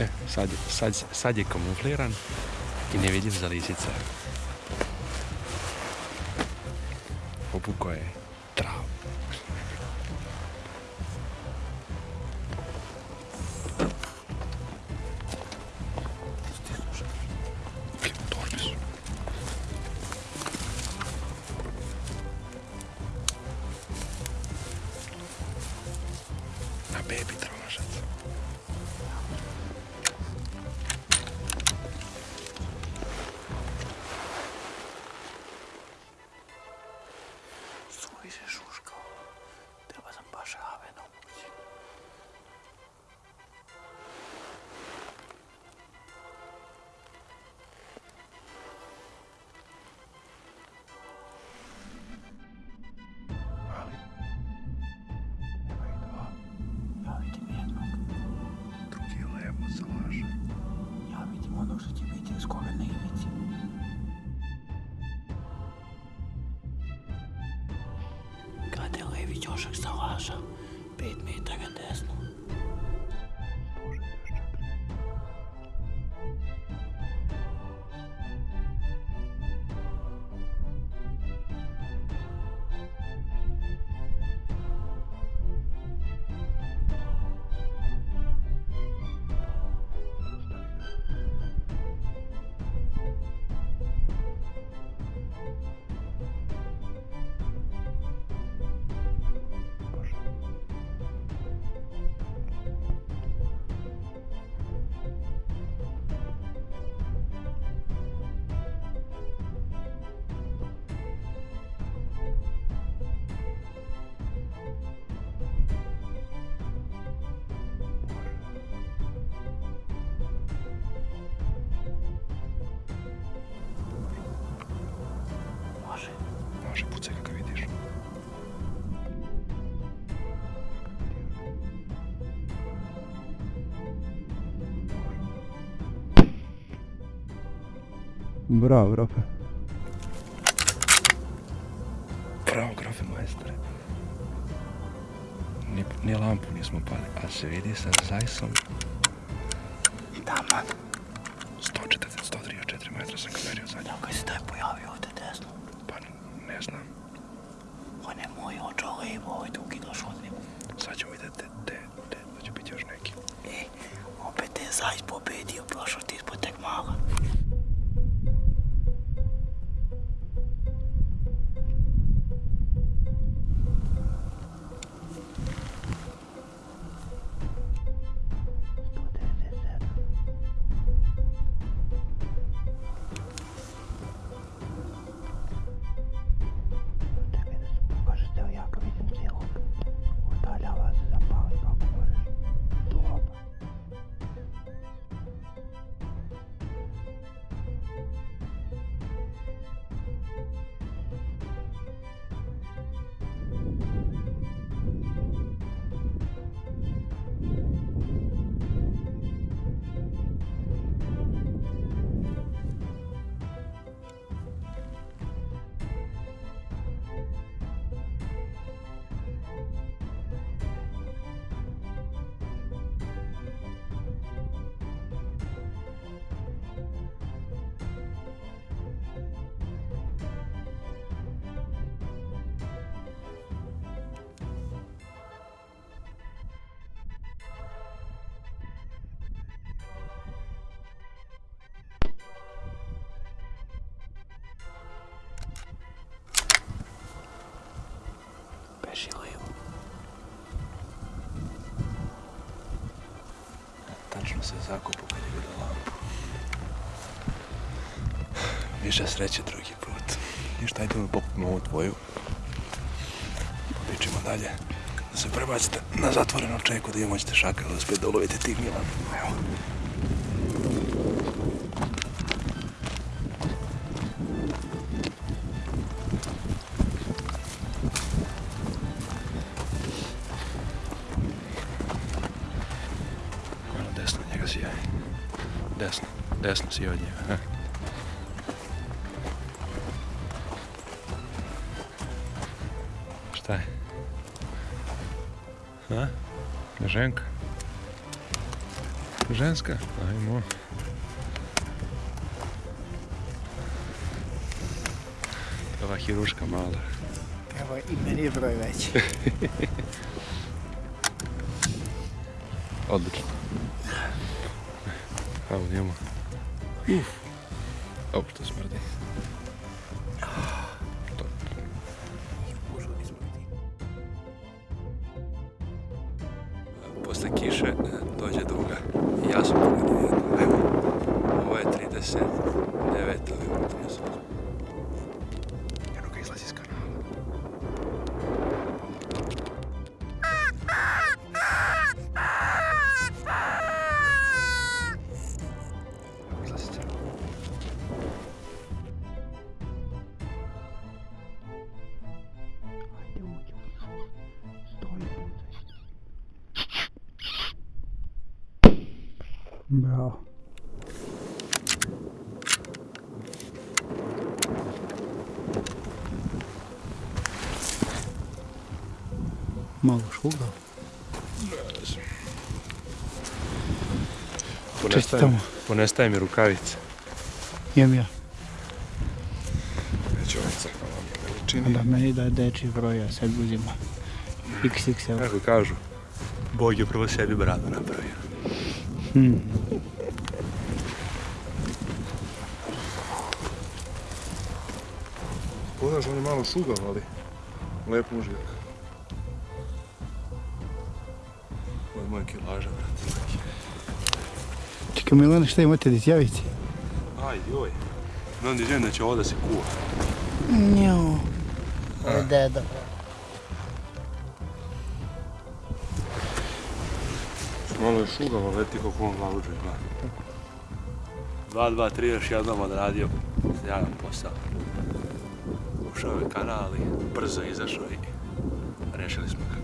E, sad, sad, sad je kamufliran i nevidljiv za lisice. Obuko je trav. Na bebi na ivici. Kada je levi ćošak zalaža, 5 metara Može, pucaj kako vidiš. Bravo, Rafa. Bravo, grofe majstore. Ni, ni lampu nismo pali, a se vidi sa zajsom Taman. 140, 134 metra sam ga merio zadnje. Kako se taj pojavio ovdje ne znam. On je moj očo levo, ovaj tu kidaš od njemu. Sad ćemo vidjeti te, te, te, da će biti još neki. E, opet je zajs pobedio, prošao ti ispod tek. Tačno se zakupu kad je vidio lampu. Više sreće drugi put. Ništa, ajde mi popimo ovu tvoju. Popičimo dalje. Da se prebacite na zatvorenu čeku da imamo ćete šaka da ulovite tih Milan. Evo. Desna niekas jāja. Desna. Desnas jāņem. Aha. Что? А? Женка? Женска? А ему... Этого хируржка мало. Его имя не брать. Отлично. Evo njemu. Uf. Ovo što smrdi. Posle kiše e, dođe duga. Ja sam pogodio jednu. Evo. Ovo je 39 ili ovo 38. Eno ga izlazi iz kanala. Bravo. Malo šuga. Čestitamo. Ponestaje mi rukavice. Imam ja. Neću ovaj crkva vam je veličini. Da meni da deči broj, ja sebi uzima. XXL. Kako kažu, Bog je prvo sebi bradu napravio. Hmm. Pogledaš, on je malo šugav, ali lep mužik. Ovo je moja kilaža, brate. Čekaj Milane, šta imate da izjavite? Aj, joj. Želim da će ovo da se kuva. Njo. Ovo je deda. Malo je šugava, leti kako on glavuđe gleda. 2, 2, 3, još jednom odradio. Sjajan posao. Ušao je kanal i brzo izašao i rešili smo ga.